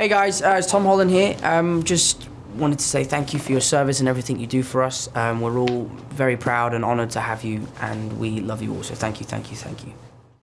Hey guys, uh, it's Tom Holland here. Um, just wanted to say thank you for your service and everything you do for us. Um, we're all very proud and honoured to have you, and we love you all. So thank you, thank you, thank you.